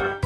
you